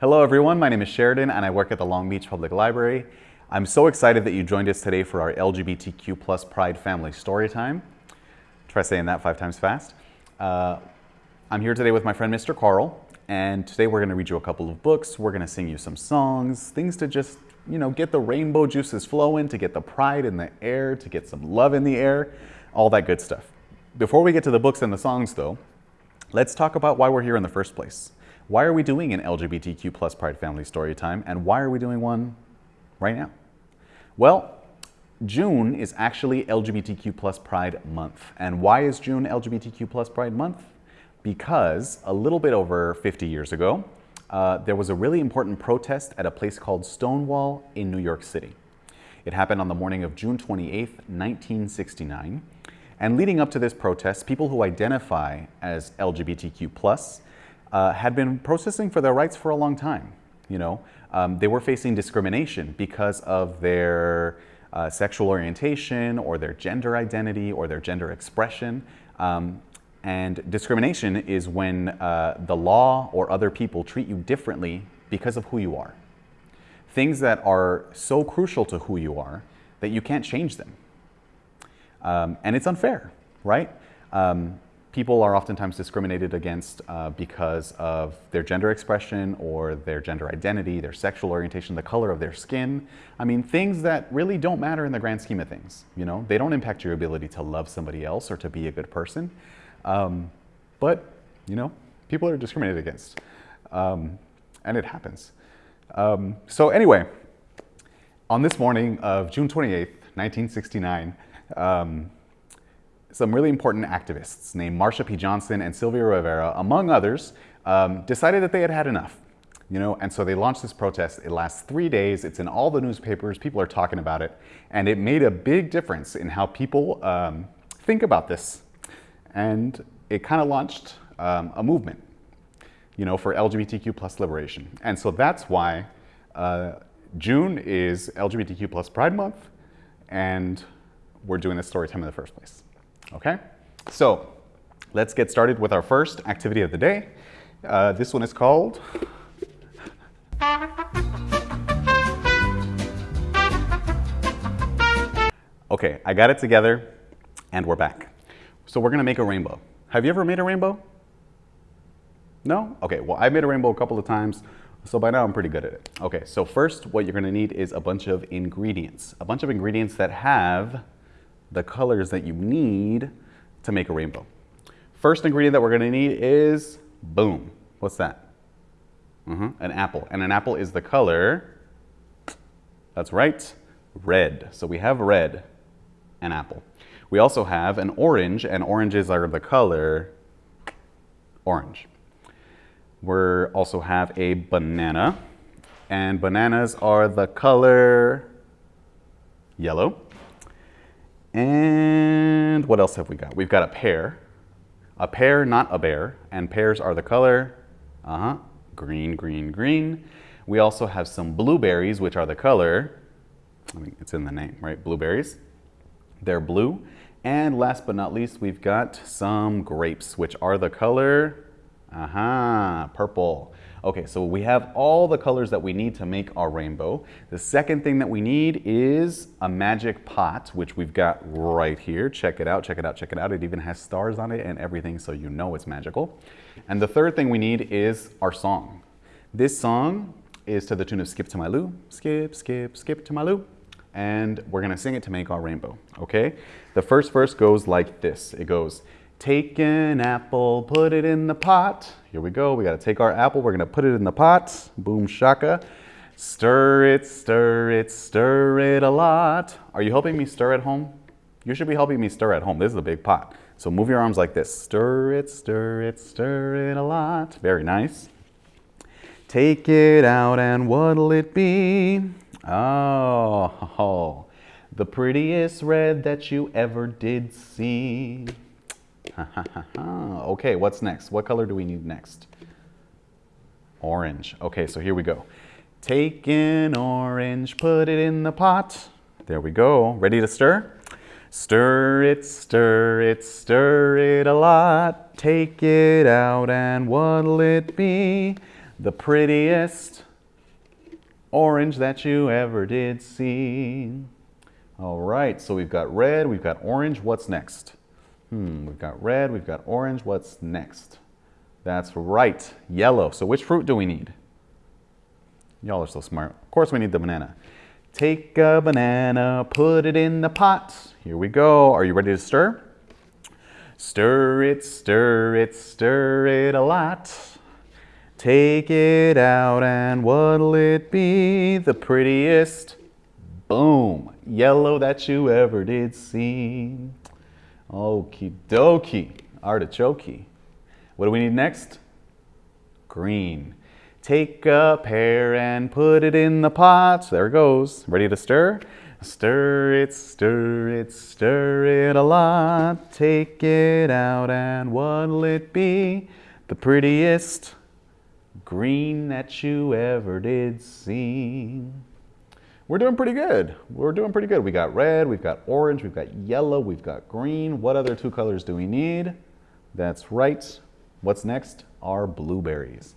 Hello everyone, my name is Sheridan and I work at the Long Beach Public Library. I'm so excited that you joined us today for our LGBTQ plus Pride Family Story Time. Try saying that five times fast. Uh, I'm here today with my friend Mr. Carl and today we're going to read you a couple of books, we're going to sing you some songs, things to just, you know, get the rainbow juices flowing, to get the pride in the air, to get some love in the air, all that good stuff. Before we get to the books and the songs though, let's talk about why we're here in the first place. Why are we doing an LGBTQ plus Pride Family Story Time and why are we doing one right now? Well, June is actually LGBTQ plus Pride Month. And why is June LGBTQ plus Pride Month? Because a little bit over 50 years ago, uh, there was a really important protest at a place called Stonewall in New York City. It happened on the morning of June 28, 1969. And leading up to this protest, people who identify as LGBTQ plus uh, had been protesting for their rights for a long time. You know, um, they were facing discrimination because of their uh, sexual orientation or their gender identity or their gender expression. Um, and discrimination is when uh, the law or other people treat you differently because of who you are. Things that are so crucial to who you are that you can't change them. Um, and it's unfair, right? Um, people are oftentimes discriminated against uh, because of their gender expression or their gender identity, their sexual orientation, the color of their skin. I mean, things that really don't matter in the grand scheme of things. You know, they don't impact your ability to love somebody else or to be a good person. Um, but, you know, people are discriminated against. Um, and it happens. Um, so anyway, on this morning of June 28th, 1969, um, some really important activists named Marsha P. Johnson and Sylvia Rivera, among others, um, decided that they had had enough. You know, and so they launched this protest. It lasts three days. It's in all the newspapers. People are talking about it. And it made a big difference in how people um, think about this. And it kind of launched um, a movement, you know, for LGBTQ plus liberation. And so that's why uh, June is LGBTQ plus Pride Month. And we're doing this story time in the first place. Okay, so let's get started with our first activity of the day. Uh, this one is called Okay, I got it together and we're back. So we're gonna make a rainbow. Have you ever made a rainbow? No? Okay, well I made a rainbow a couple of times, so by now I'm pretty good at it. Okay, so first what you're gonna need is a bunch of ingredients. A bunch of ingredients that have the colors that you need to make a rainbow. First ingredient that we're gonna need is, boom, what's that? Mm -hmm. An apple, and an apple is the color, that's right, red. So we have red, an apple. We also have an orange, and oranges are the color orange. We also have a banana, and bananas are the color yellow. And what else have we got? We've got a pear. A pear, not a bear. And pears are the color, uh-huh, green, green, green. We also have some blueberries, which are the color, I mean, it's in the name, right? Blueberries. They're blue. And last but not least, we've got some grapes, which are the color, aha, uh -huh, purple. Okay, so we have all the colors that we need to make our rainbow. The second thing that we need is a magic pot, which we've got right here. Check it out, check it out, check it out. It even has stars on it and everything, so you know it's magical. And the third thing we need is our song. This song is to the tune of Skip to My Lou, skip, skip, skip to my Lou. And we're gonna sing it to make our rainbow, okay? The first verse goes like this. It goes, Take an apple, put it in the pot. Here we go. We got to take our apple. We're going to put it in the pot. Boom shaka. Stir it, stir it, stir it a lot. Are you helping me stir at home? You should be helping me stir at home. This is a big pot. So move your arms like this. Stir it, stir it, stir it a lot. Very nice. Take it out and what'll it be? Oh, the prettiest red that you ever did see. okay, what's next? What color do we need next? Orange. Okay, so here we go. Take an orange, put it in the pot. There we go. Ready to stir? Stir it, stir it, stir it a lot. Take it out and what'll it be? the prettiest orange that you ever did see. All right, so we've got red, we've got orange. What's next? Hmm, we've got red, we've got orange. What's next? That's right, yellow. So which fruit do we need? Y'all are so smart. Of course we need the banana. Take a banana, put it in the pot. Here we go. Are you ready to stir? Stir it, stir it, stir it a lot. Take it out and what'll it be? The prettiest, boom, yellow that you ever did see. Okie dokie, artichoke. What do we need next? Green. Take a pear and put it in the pot. There it goes. Ready to stir? Stir it, stir it, stir it a lot. Take it out and what'll it be? The prettiest green that you ever did see. We're doing pretty good. We're doing pretty good. We got red, we've got orange, we've got yellow, we've got green. What other two colors do we need? That's right. What's next? Are blueberries.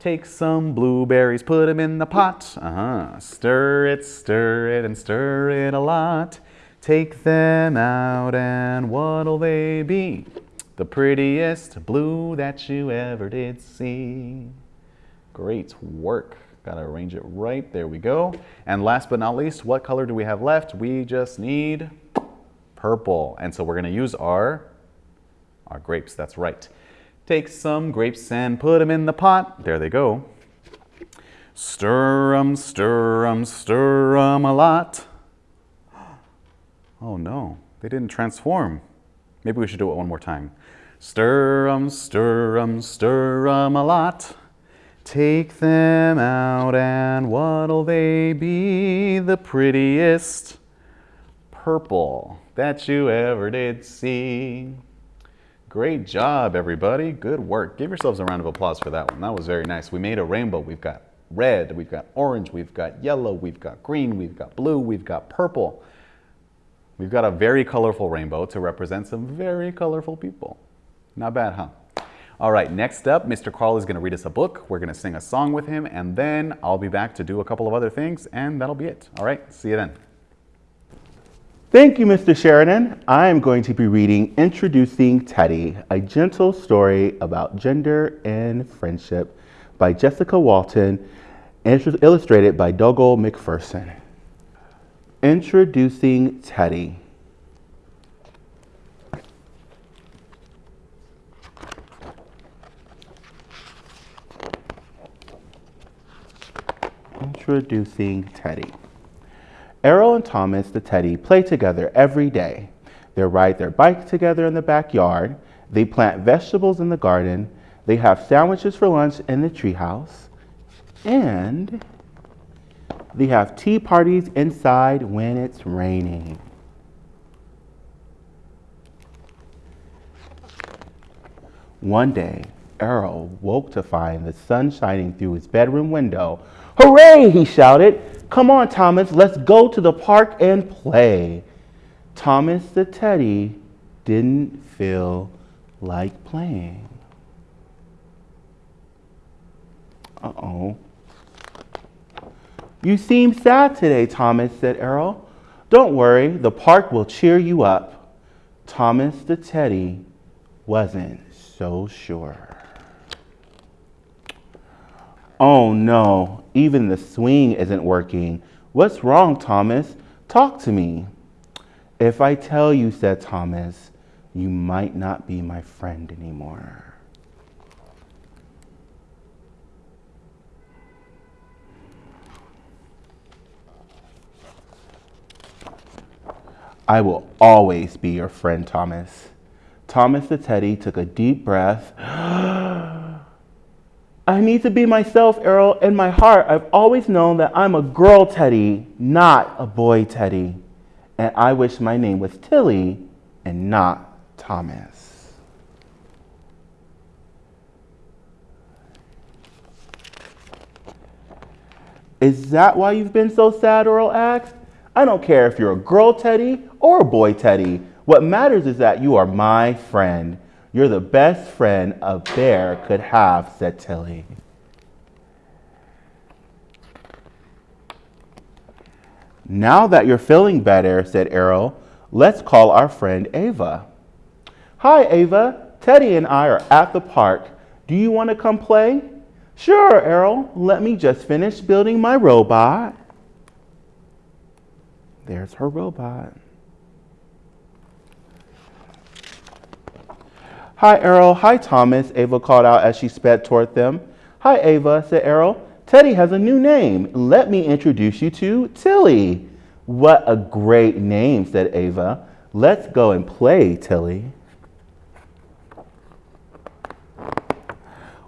Take some blueberries, put them in the pot. Uh-huh. Stir it, stir it, and stir it a lot. Take them out, and what'll they be? The prettiest blue that you ever did see. Great work. Got to arrange it right. There we go. And last but not least, what color do we have left? We just need purple. And so we're going to use our, our grapes. That's right. Take some grapes and put them in the pot. There they go. Stir 'em, stir 'em, stir 'em a lot. Oh no, they didn't transform. Maybe we should do it one more time. Stir 'em, stir 'em, stir 'em a lot. Take them out and what'll they be? The prettiest purple that you ever did see. Great job, everybody. Good work. Give yourselves a round of applause for that one. That was very nice. We made a rainbow. We've got red, we've got orange, we've got yellow, we've got green, we've got blue, we've got purple. We've got a very colorful rainbow to represent some very colorful people. Not bad, huh? All right, next up, Mr. Carl is going to read us a book. We're going to sing a song with him, and then I'll be back to do a couple of other things, and that'll be it. All right, see you then. Thank you, Mr. Sheridan. I am going to be reading Introducing Teddy, a gentle story about gender and friendship by Jessica Walton, illustrated by Dougal MacPherson. Introducing Teddy. Introducing Teddy. Errol and Thomas the Teddy play together every day. They ride their bike together in the backyard. They plant vegetables in the garden. They have sandwiches for lunch in the treehouse. And they have tea parties inside when it's raining. One day, Errol woke to find the sun shining through his bedroom window. Hooray! he shouted. Come on, Thomas, let's go to the park and play. Thomas the teddy didn't feel like playing. Uh oh. You seem sad today, Thomas, said Errol. Don't worry, the park will cheer you up. Thomas the teddy wasn't so sure. Oh no, even the swing isn't working. What's wrong, Thomas? Talk to me. If I tell you, said Thomas, you might not be my friend anymore. I will always be your friend, Thomas. Thomas the Teddy took a deep breath I need to be myself, Errol. In my heart, I've always known that I'm a girl Teddy, not a boy Teddy. And I wish my name was Tilly and not Thomas. Is that why you've been so sad, Errol asked. I don't care if you're a girl Teddy or a boy Teddy. What matters is that you are my friend. You're the best friend a bear could have, said Tilly. Now that you're feeling better, said Errol, let's call our friend Ava. Hi, Ava. Teddy and I are at the park. Do you want to come play? Sure, Errol. Let me just finish building my robot. There's her robot. Hi, Errol. Hi, Thomas, Ava called out as she sped toward them. Hi, Ava, said Errol. Teddy has a new name. Let me introduce you to Tilly. What a great name, said Ava. Let's go and play, Tilly.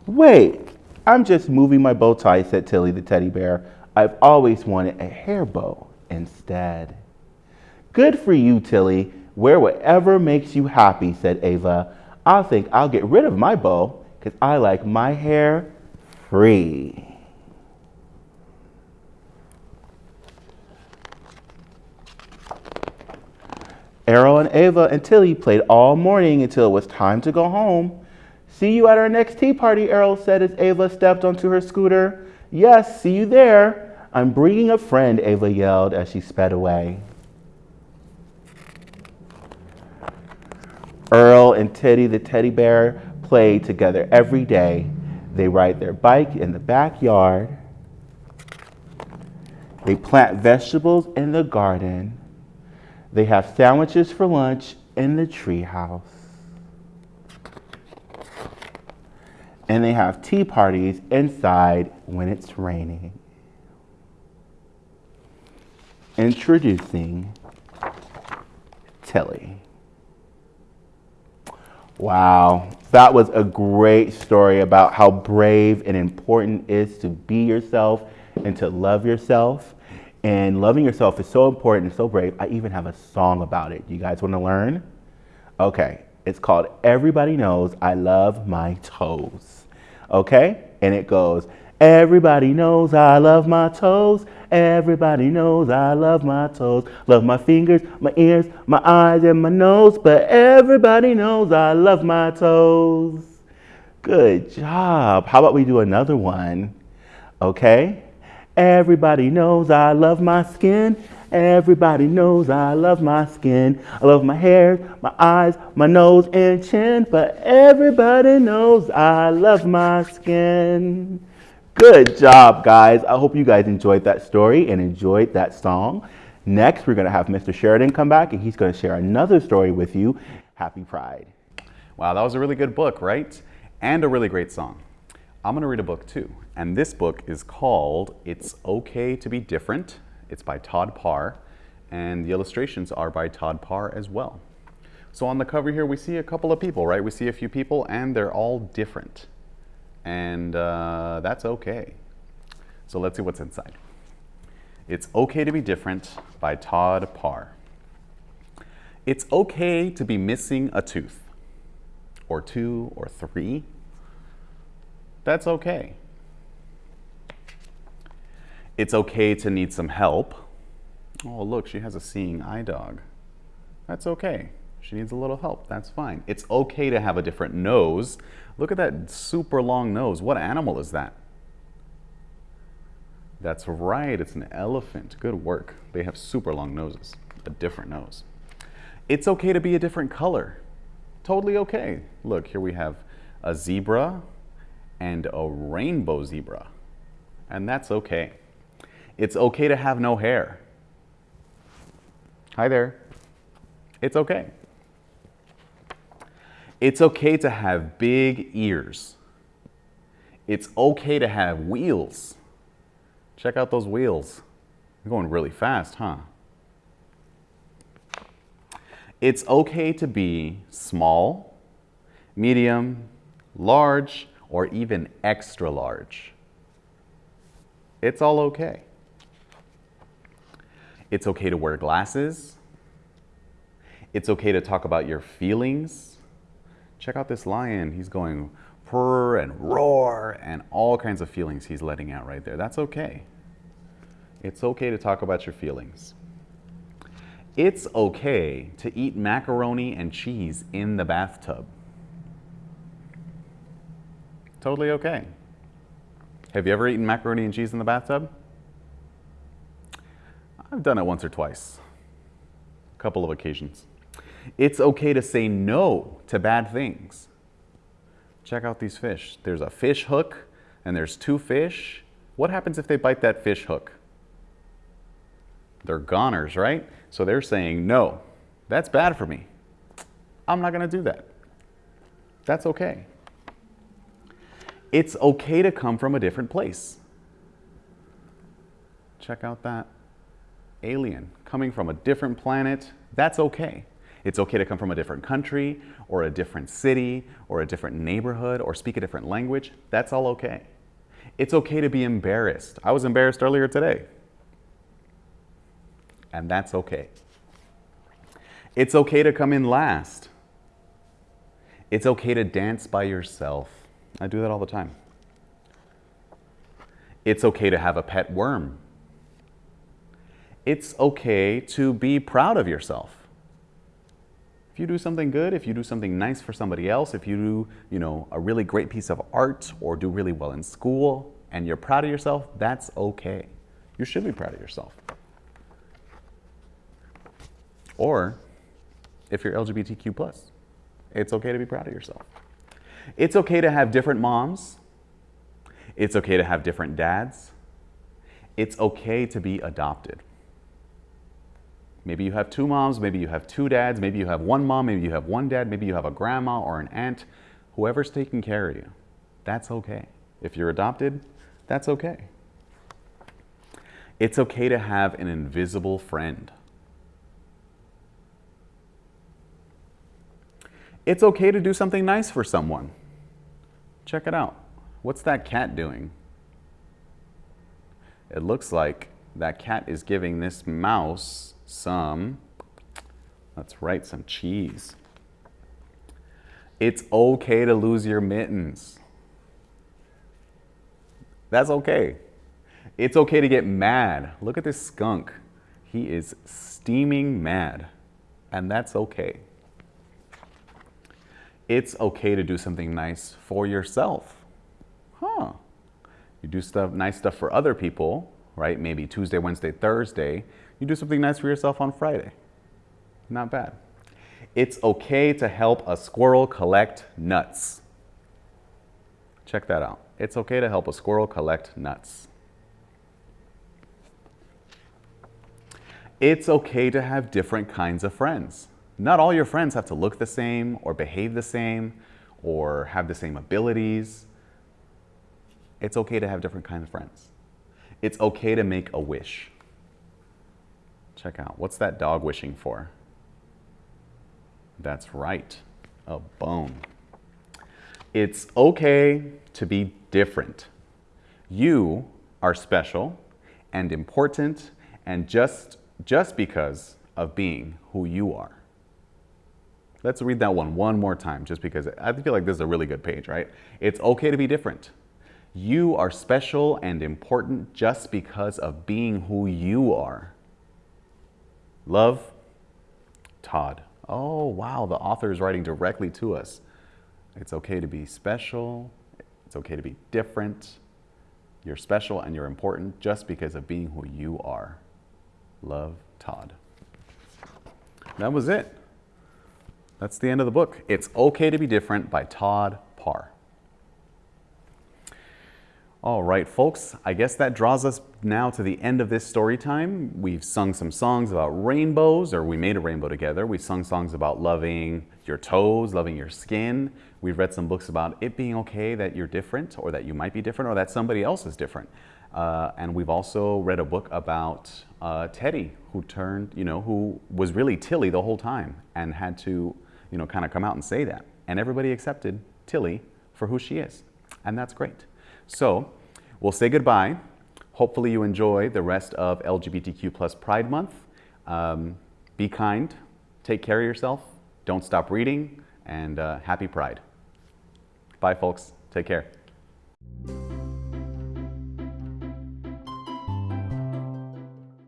Wait, I'm just moving my bow tie, said Tilly the teddy bear. I've always wanted a hair bow instead. Good for you, Tilly. Wear whatever makes you happy, said Ava. I think I'll get rid of my bow because I like my hair free. Errol and Ava and Tilly played all morning until it was time to go home. See you at our next tea party, Errol said as Ava stepped onto her scooter. Yes, see you there. I'm bringing a friend, Ava yelled as she sped away. And Teddy the teddy bear play together every day. They ride their bike in the backyard. They plant vegetables in the garden. They have sandwiches for lunch in the treehouse. and they have tea parties inside when it's raining. Introducing Tilly. Wow, that was a great story about how brave and important it is to be yourself and to love yourself. And loving yourself is so important and so brave. I even have a song about it. You guys want to learn? Okay, it's called Everybody Knows I Love My Toes. Okay? And it goes, Everybody knows I love my toes. Everybody knows I love my toes. Love my fingers, my ears, my eyes, and my nose. But everybody knows I love my toes. Good job. How about we do another one? Okay? Everybody knows I love my skin. Everybody knows I love my skin. I love my hair, my eyes, my nose, and chin. But everybody knows I love my skin. Good job, guys. I hope you guys enjoyed that story and enjoyed that song. Next, we're going to have Mr. Sheridan come back and he's going to share another story with you. Happy Pride. Wow, that was a really good book, right? And a really great song. I'm going to read a book too. And this book is called It's Okay to Be Different it's by Todd Parr, and the illustrations are by Todd Parr as well. So on the cover here, we see a couple of people, right? We see a few people, and they're all different. And uh, that's okay. So let's see what's inside. It's Okay to Be Different by Todd Parr. It's okay to be missing a tooth, or two, or three. That's okay. It's okay to need some help. Oh, look, she has a seeing eye dog. That's okay. She needs a little help. That's fine. It's okay to have a different nose. Look at that super long nose. What animal is that? That's right, it's an elephant. Good work. They have super long noses, a different nose. It's okay to be a different color. Totally okay. Look, here we have a zebra and a rainbow zebra. And that's okay. It's okay to have no hair. Hi there. It's okay. It's okay to have big ears. It's okay to have wheels. Check out those wheels. They're going really fast, huh? It's okay to be small, medium, large, or even extra large. It's all okay. It's okay to wear glasses. It's okay to talk about your feelings. Check out this lion. He's going purr and roar and all kinds of feelings he's letting out right there. That's okay. It's okay to talk about your feelings. It's okay to eat macaroni and cheese in the bathtub. Totally okay. Have you ever eaten macaroni and cheese in the bathtub? I've done it once or twice, a couple of occasions. It's okay to say no to bad things. Check out these fish. There's a fish hook and there's two fish. What happens if they bite that fish hook? They're goners, right? So they're saying, no, that's bad for me. I'm not going to do that. That's okay. It's okay to come from a different place. Check out that alien coming from a different planet. That's okay. It's okay to come from a different country or a different city or a different neighborhood or speak a different language. That's all okay. It's okay to be embarrassed. I was embarrassed earlier today. And that's okay. It's okay to come in last. It's okay to dance by yourself. I do that all the time. It's okay to have a pet worm. It's okay to be proud of yourself. If you do something good, if you do something nice for somebody else, if you do, you know, a really great piece of art or do really well in school and you're proud of yourself, that's okay. You should be proud of yourself. Or if you're LGBTQ+, it's okay to be proud of yourself. It's okay to have different moms. It's okay to have different dads. It's okay to be adopted. Maybe you have two moms, maybe you have two dads, maybe you have one mom, maybe you have one dad, maybe you have a grandma or an aunt. Whoever's taking care of you, that's okay. If you're adopted, that's okay. It's okay to have an invisible friend. It's okay to do something nice for someone. Check it out. What's that cat doing? It looks like that cat is giving this mouse some, let's write some cheese. It's okay to lose your mittens. That's okay. It's okay to get mad. Look at this skunk. He is steaming mad, and that's okay. It's okay to do something nice for yourself. Huh. You do stuff, nice stuff for other people, right? Maybe Tuesday, Wednesday, Thursday. You do something nice for yourself on Friday. Not bad. It's okay to help a squirrel collect nuts. Check that out. It's okay to help a squirrel collect nuts. It's okay to have different kinds of friends. Not all your friends have to look the same or behave the same or have the same abilities. It's okay to have different kinds of friends. It's okay to make a wish. Check out, what's that dog wishing for? That's right, a bone. It's okay to be different. You are special and important and just, just because of being who you are. Let's read that one one more time just because I feel like this is a really good page, right? It's okay to be different. You are special and important just because of being who you are. Love, Todd. Oh, wow, the author is writing directly to us. It's okay to be special. It's okay to be different. You're special and you're important just because of being who you are. Love, Todd. That was it. That's the end of the book. It's Okay to Be Different by Todd Parr. All right, folks, I guess that draws us now to the end of this story time. We've sung some songs about rainbows, or we made a rainbow together. We've sung songs about loving your toes, loving your skin. We've read some books about it being okay that you're different, or that you might be different, or that somebody else is different. Uh, and we've also read a book about uh, Teddy, who turned, you know, who was really Tilly the whole time and had to, you know, kind of come out and say that. And everybody accepted Tilly for who she is. And that's great. So we'll say goodbye. Hopefully you enjoy the rest of LGBTQ plus Pride Month. Um, be kind, take care of yourself, don't stop reading, and uh, happy Pride. Bye folks, take care.